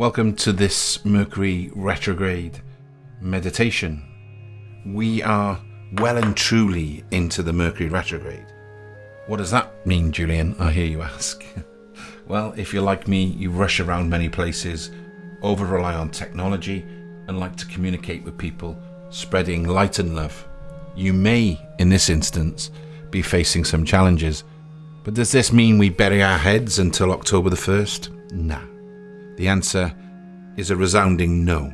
Welcome to this Mercury retrograde meditation. We are well and truly into the Mercury retrograde. What does that mean, Julian? I hear you ask. well, if you're like me, you rush around many places, over rely on technology, and like to communicate with people, spreading light and love. You may, in this instance, be facing some challenges. But does this mean we bury our heads until October the 1st? Nah. The answer is a resounding no.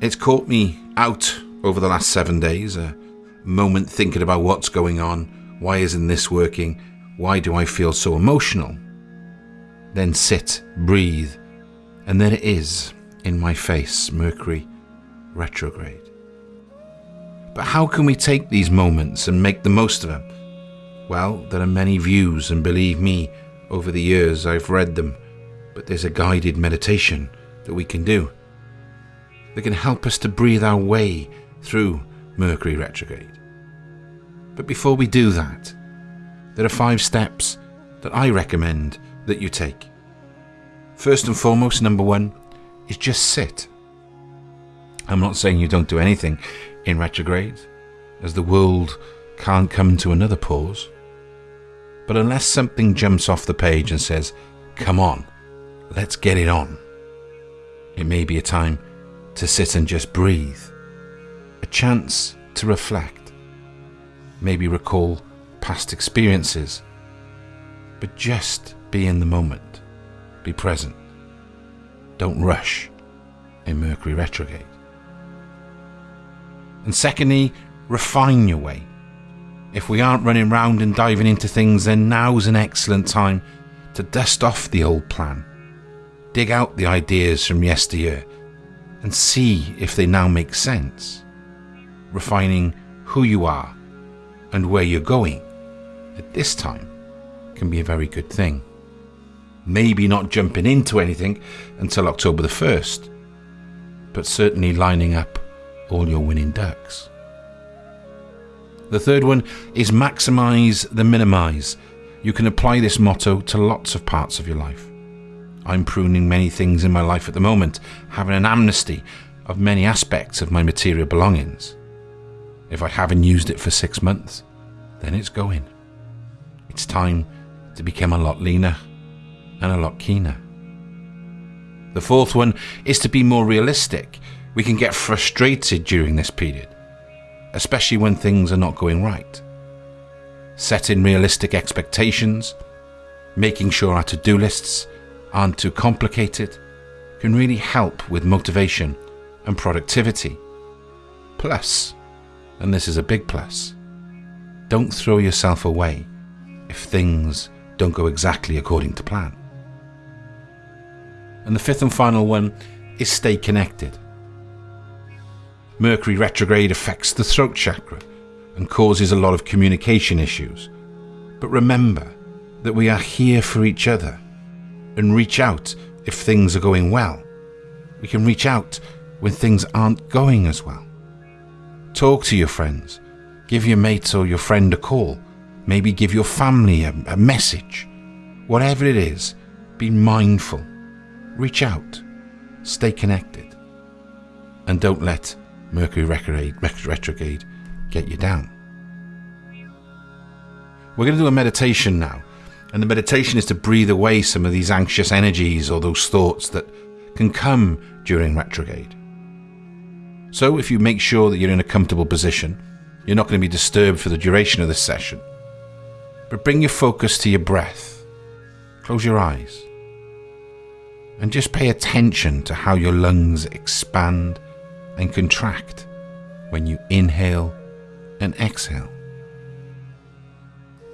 It's caught me out over the last seven days, a moment thinking about what's going on, why isn't this working, why do I feel so emotional? Then sit, breathe, and there it is in my face, Mercury retrograde. But how can we take these moments and make the most of them? Well, there are many views, and believe me, over the years I've read them but there's a guided meditation that we can do that can help us to breathe our way through Mercury retrograde. But before we do that, there are five steps that I recommend that you take. First and foremost, number one is just sit. I'm not saying you don't do anything in retrograde, as the world can't come to another pause. But unless something jumps off the page and says, come on, Let's get it on. It may be a time to sit and just breathe, a chance to reflect, maybe recall past experiences, but just be in the moment, be present. Don't rush in Mercury retrograde. And secondly, refine your way. If we aren't running round and diving into things, then now's an excellent time to dust off the old plan dig out the ideas from yesteryear and see if they now make sense. Refining who you are and where you're going at this time can be a very good thing. Maybe not jumping into anything until October the 1st, but certainly lining up all your winning ducks. The third one is maximize the minimize. You can apply this motto to lots of parts of your life. I'm pruning many things in my life at the moment, having an amnesty of many aspects of my material belongings. If I haven't used it for six months, then it's going. It's time to become a lot leaner and a lot keener. The fourth one is to be more realistic. We can get frustrated during this period, especially when things are not going right. Setting realistic expectations, making sure our to do lists aren't too complicated can really help with motivation and productivity. Plus, and this is a big plus, don't throw yourself away if things don't go exactly according to plan. And the fifth and final one is stay connected. Mercury retrograde affects the throat chakra and causes a lot of communication issues. But remember that we are here for each other and reach out if things are going well. We can reach out when things aren't going as well. Talk to your friends. Give your mate or your friend a call. Maybe give your family a, a message. Whatever it is, be mindful. Reach out. Stay connected. And don't let Mercury retrograde, retrograde get you down. We're going to do a meditation now and the meditation is to breathe away some of these anxious energies or those thoughts that can come during retrograde. So, if you make sure that you're in a comfortable position, you're not going to be disturbed for the duration of this session. But bring your focus to your breath. Close your eyes. And just pay attention to how your lungs expand and contract when you inhale and exhale.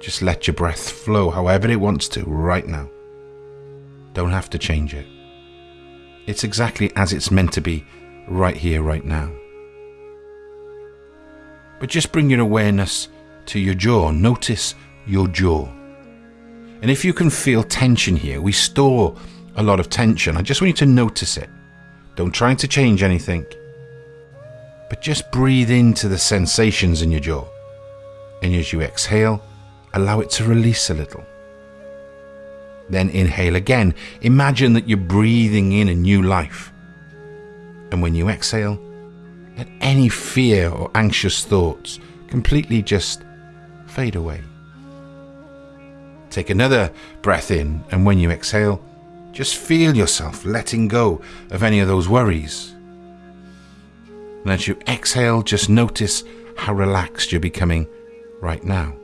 Just let your breath flow however it wants to right now. Don't have to change it. It's exactly as it's meant to be right here, right now. But just bring your awareness to your jaw. Notice your jaw. And if you can feel tension here, we store a lot of tension. I just want you to notice it. Don't try to change anything. But just breathe into the sensations in your jaw. And as you exhale, allow it to release a little. Then inhale again. Imagine that you're breathing in a new life. And when you exhale, let any fear or anxious thoughts completely just fade away. Take another breath in, and when you exhale, just feel yourself letting go of any of those worries. And as you exhale, just notice how relaxed you're becoming right now.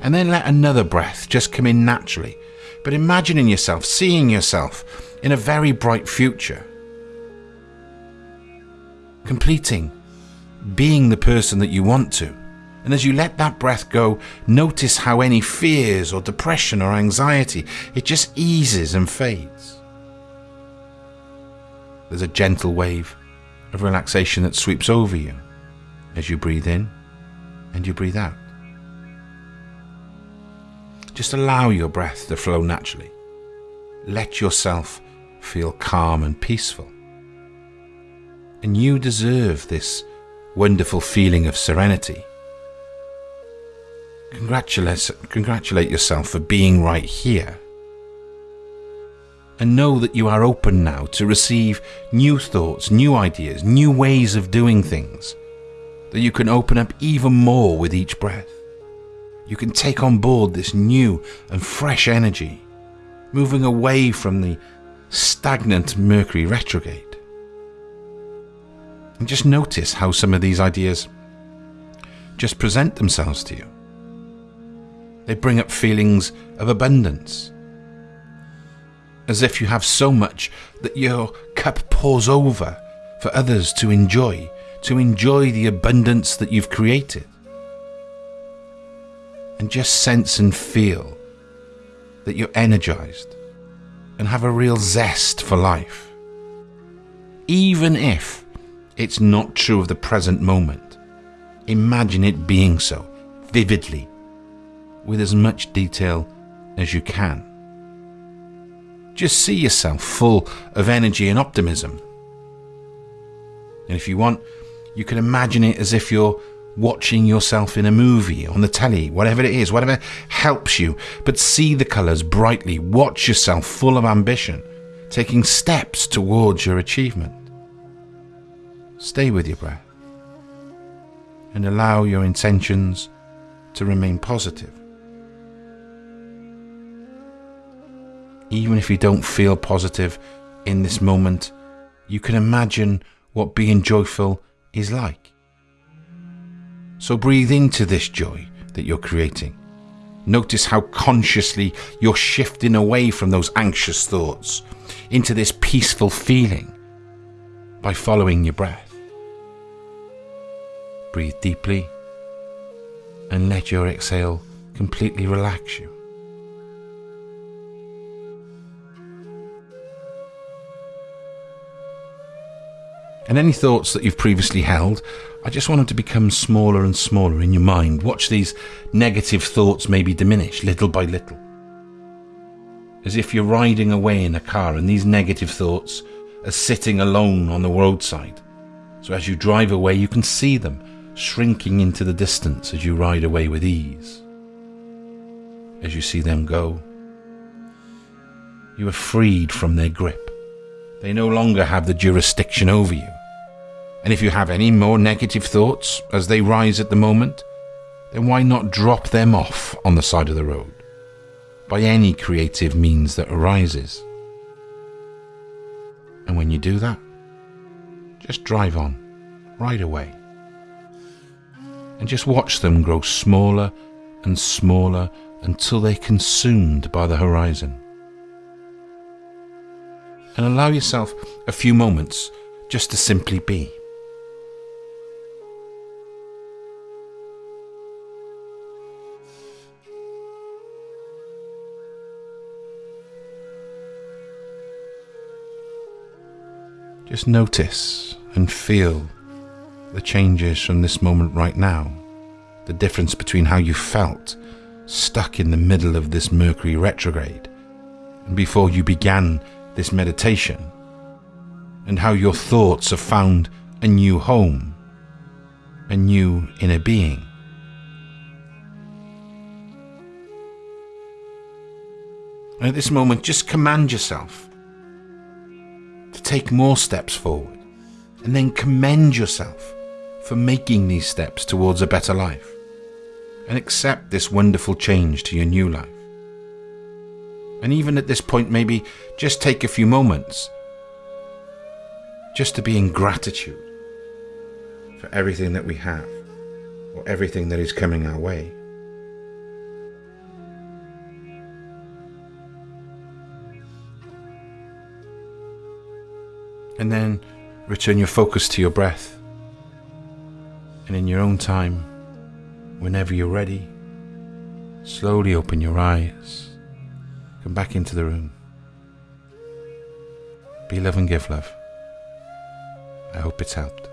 And then let another breath just come in naturally, but imagining yourself, seeing yourself in a very bright future. Completing, being the person that you want to. And as you let that breath go, notice how any fears or depression or anxiety, it just eases and fades. There's a gentle wave of relaxation that sweeps over you as you breathe in and you breathe out. Just allow your breath to flow naturally. Let yourself feel calm and peaceful. And you deserve this wonderful feeling of serenity. Congratulate, congratulate yourself for being right here. And know that you are open now to receive new thoughts, new ideas, new ways of doing things. That you can open up even more with each breath you can take on board this new and fresh energy, moving away from the stagnant Mercury retrograde. And just notice how some of these ideas just present themselves to you. They bring up feelings of abundance, as if you have so much that your cup pours over for others to enjoy, to enjoy the abundance that you've created and just sense and feel that you're energized and have a real zest for life. Even if it's not true of the present moment, imagine it being so vividly with as much detail as you can. Just see yourself full of energy and optimism. And if you want, you can imagine it as if you're watching yourself in a movie, on the telly, whatever it is, whatever helps you. But see the colours brightly, watch yourself full of ambition, taking steps towards your achievement. Stay with your breath and allow your intentions to remain positive. Even if you don't feel positive in this moment, you can imagine what being joyful is like. So breathe into this joy that you're creating. Notice how consciously you're shifting away from those anxious thoughts into this peaceful feeling by following your breath. Breathe deeply and let your exhale completely relax you. And any thoughts that you've previously held, I just want them to become smaller and smaller in your mind. Watch these negative thoughts maybe diminish little by little. As if you're riding away in a car and these negative thoughts are sitting alone on the roadside. So as you drive away, you can see them shrinking into the distance as you ride away with ease. As you see them go, you are freed from their grip. They no longer have the jurisdiction over you. And if you have any more negative thoughts as they rise at the moment, then why not drop them off on the side of the road by any creative means that arises? And when you do that, just drive on right away and just watch them grow smaller and smaller until they're consumed by the horizon. And allow yourself a few moments just to simply be. Just notice and feel the changes from this moment right now. The difference between how you felt stuck in the middle of this Mercury retrograde and before you began this meditation, and how your thoughts have found a new home, a new inner being. And at this moment, just command yourself take more steps forward and then commend yourself for making these steps towards a better life and accept this wonderful change to your new life. And even at this point, maybe just take a few moments just to be in gratitude for everything that we have or everything that is coming our way. And then return your focus to your breath. And in your own time, whenever you're ready, slowly open your eyes. Come back into the room. Be love and give love. I hope it's helped.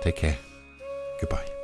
Take care. Goodbye.